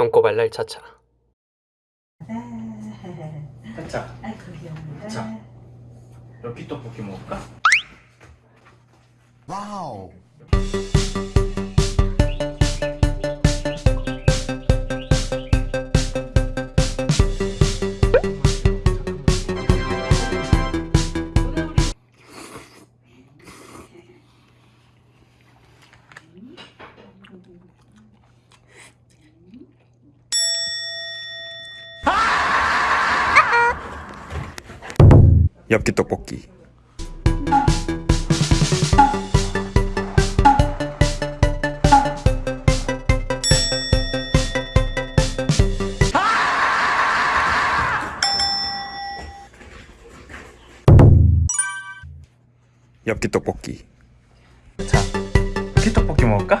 똥꼬 발랄 차차 자, 아이고. 자. 여기 떡볶이 먹을까? 와우. 엽기 떡볶이 엽기 떡볶이 자, 여기 떡볶이 먹을까?